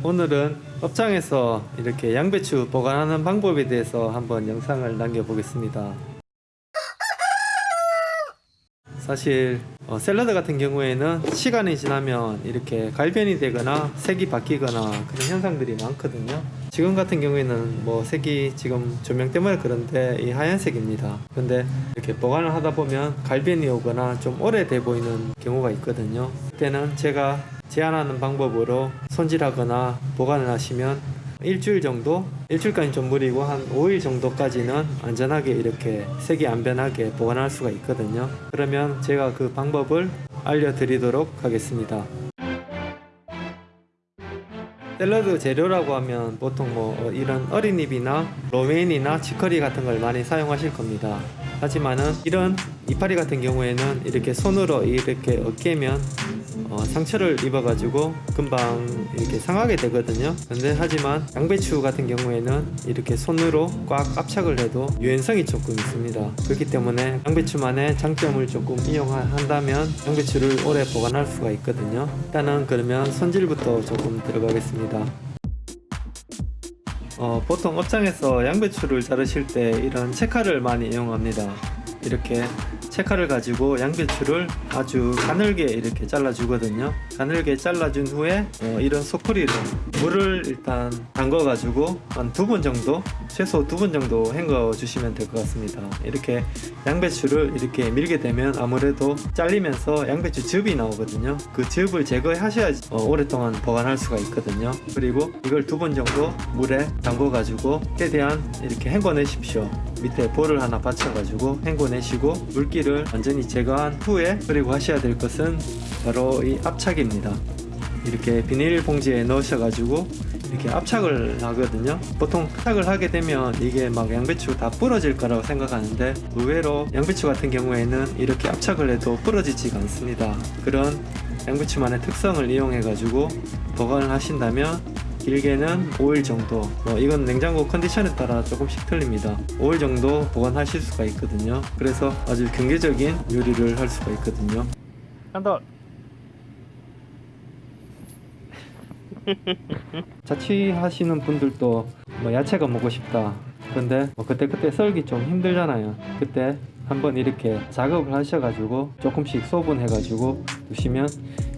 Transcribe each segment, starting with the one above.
오늘은 업장에서 이렇게 양배추 보관하는 방법에 대해서 한번 영상을 남겨보겠습니다. 사실 어, 샐러드 같은 경우에는 시간이 지나면 이렇게 갈변이 되거나 색이 바뀌거나 그런 현상들이 많거든요. 지금 같은 경우에는 뭐 색이 지금 조명 때문에 그런데 이 하얀색입니다. 근데 이렇게 보관을 하다 보면 갈변이 오거나 좀 오래돼 보이는 경우가 있거든요. 그때는 제가 제안하는 방법으로 손질하거나 보관을 하시면 일주일 정도 일주일까지 좀 무리고 한 5일 정도까지는 안전하게 이렇게 색이 안 변하게 보관할 수가 있거든요. 그러면 제가 그 방법을 알려드리도록 하겠습니다. 샐러드 재료라고 하면 보통 뭐 이런 어린잎이나 로메인이나 치커리 같은 걸 많이 사용하실 겁니다. 하지만은 이런 이파리 같은 경우에는 이렇게 손으로 이렇게 어깨면 어, 상처를 입어가지고 금방 이렇게 상하게 되거든요. 근데 하지만 양배추 같은 경우에는 이렇게 손으로 꽉 압착을 해도 유연성이 조금 있습니다. 그렇기 때문에 양배추만의 장점을 조금 이용한다면 양배추를 오래 보관할 수가 있거든요. 일단은 그러면 손질부터 조금 들어가겠습니다. 어, 보통 업장에서 양배추를 자르실 때 이런 채칼을 많이 이용합니다. 이렇게 채칼을 가지고 양배추를 아주 가늘게 이렇게 잘라 주거든요. 가늘게 잘라 준 후에 어, 이런 소쿠리로 물을 일단 담궈 가지고 한 두 번 정도 최소 두 번 정도 헹궈 주시면 될 것 같습니다. 이렇게 양배추를 이렇게 밀게 되면 아무래도 잘리면서 양배추 즙이 나오거든요. 그 즙을 제거하셔야지 어, 오랫동안 보관할 수가 있거든요. 그리고 이걸 두 번 정도 물에 담궈 가지고 최대한 이렇게 헹궈 내십시오 밑에 볼을 하나 받쳐 가지고 헹궈 내시고 물기를 완전히 제거한 후에 그리고 하셔야 될 것은 바로 이 압착입니다. 이렇게 비닐 봉지에 넣으셔 가지고 이렇게 압착을 하거든요. 보통 압착을 하게 되면 이게 막 양배추 다 부러질 거라고 생각하는데 의외로 양배추 같은 경우에는 이렇게 압착을 해도 부러지지가 않습니다. 그런 양배추만의 특성을 이용해 가지고 보관을 하신다면 길게는 5일 정도. 뭐 이건 냉장고 컨디션에 따라 조금씩 틀립니다. 5일 정도 보관하실 수가 있거든요. 그래서 아주 경제적인 요리를 할 수가 있거든요. 한돌. 자취하시는 분들도 뭐 야채가 먹고 싶다. 근데 뭐 그때그때 썰기 좀 힘들잖아요. 그때 한번 이렇게 작업을 하셔가지고 조금씩 소분해가지고 두시면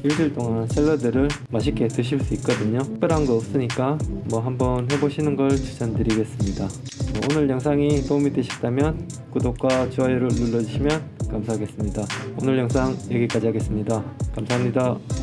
일주일 동안 샐러드를 맛있게 드실 수 있거든요. 특별한 거 없으니까 뭐 한번 해보시는 걸 추천드리겠습니다. 뭐 오늘 영상이 도움이 되셨다면 구독과 좋아요를 눌러주시면 감사하겠습니다. 오늘 영상 여기까지 하겠습니다. 감사합니다